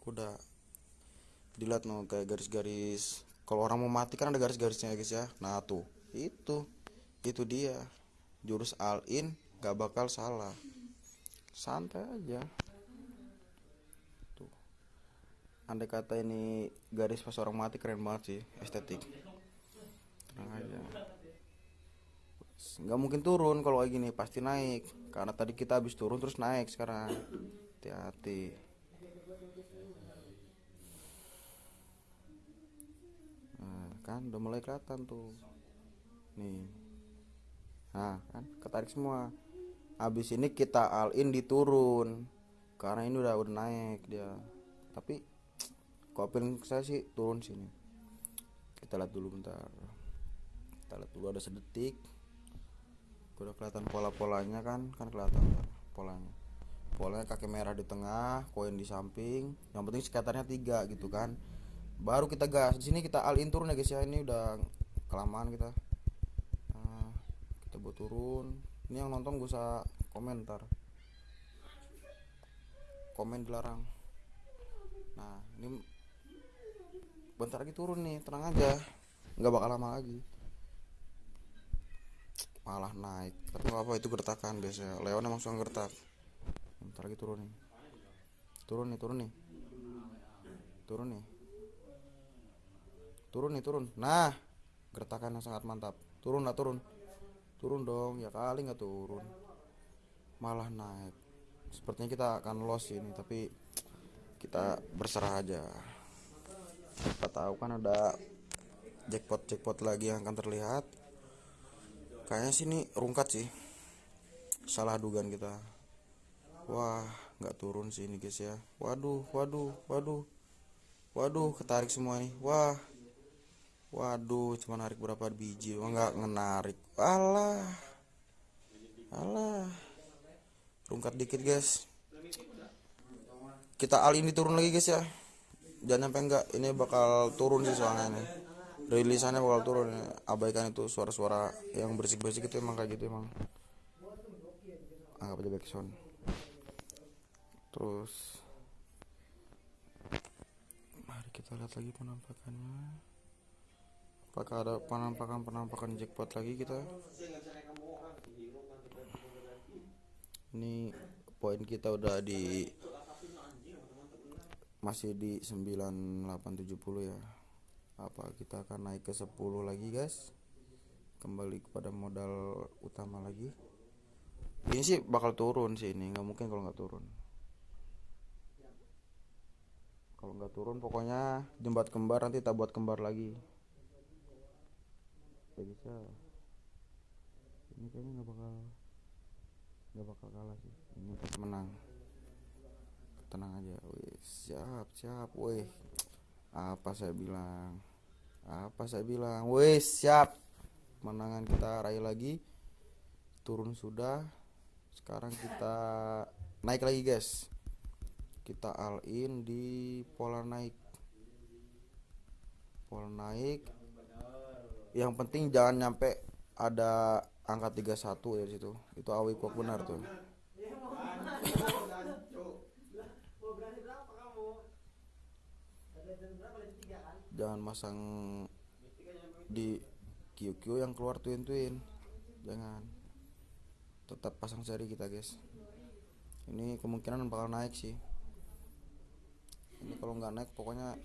kuda dilihat no kayak garis-garis. Kalau orang mau mati kan ada garis-garisnya guys ya. Nah tuh itu itu dia. Jurus all in gak bakal salah. Santai aja. Tuh. Andai kata ini garis pas orang mati keren banget sih estetik. Tenang aja. Nggak mungkin turun kalau kayak gini pasti naik. Karena tadi kita habis turun terus naik sekarang. Hati-hati nah kan udah mulai kelihatan tuh. Nih. Nah kan ketarik semua. Habis ini kita all in di turun karena ini udah udah naik dia. Tapi feeling saya sih turun sini. Kita lihat dulu bentar. Kita lihat dulu ada sedetik. Udah kelihatan pola-polanya kan? Kan kelihatan polanya polanya kaki merah di tengah koin di samping yang penting skaternya tiga gitu kan. Baru kita gas di sini kita in turun ya guys ya. Ini udah kelamaan kita. Nah, kita buat turun. Ini yang nonton gue usah komentar komen dilarang. Nah ini bentar lagi turun nih tenang aja. Nggak bakal lama lagi. Malah naik. Tapi apa itu gertakan biasanya. Leon emang suka gertak bentar lagi turun nih. Turun nih turun nih. Turun nih. Turun nih turun. Nah gertakan yang sangat mantap. Turun lah turun. Turun dong ya kali nggak turun. Malah naik. Sepertinya kita akan loss ini tapi kita berserah aja. Kita tahu kan ada jackpot jackpot lagi yang akan terlihat. Kayaknya sini rungkat sih. Salah dugaan kita wah nggak turun sih ini guys ya. Waduh waduh waduh. Waduh ketarik semua nih. Wah. Waduh cuma narik berapa biji wah nggak ngenarik. Alah. Alah. Rungkat dikit guys. Kita al ini turun lagi guys ya. Jangan sampai enggak ini bakal turun sih soalnya nih rilisannya bakal turun ya. abaikan itu suara-suara yang berisik-berisik itu emang kayak gitu emang. Anggap aja backsound terus mari kita lihat lagi penampakannya. Apakah ada penampakan-penampakan jackpot lagi kita? Ini poin kita udah di masih di 9870 ya. Apa kita akan naik ke 10 lagi guys? Kembali kepada modal utama lagi. Ini sih bakal turun sih ini nggak mungkin kalau nggak turun kalau nggak turun pokoknya jembat kembar nanti kita buat kembar lagi. Ya bisa. Ini kayaknya nggak bakal nggak bakal kalah sih. Ini pasti menang. Tenang aja. Wih siap siap. Wih apa saya bilang? Apa saya bilang? Wih siap. Menangan kita raih lagi. Turun sudah. Sekarang kita naik lagi guys kita all in di pola naik. Pola naik. Yang penting jangan nyampe ada angka 31 dari situ. Itu awi kok benar tuh. Jangan masang di QQ yang keluar twin twin jangan. Tetap pasang seri kita guys. Ini kemungkinan bakal naik sih ini kalau nggak naik pokoknya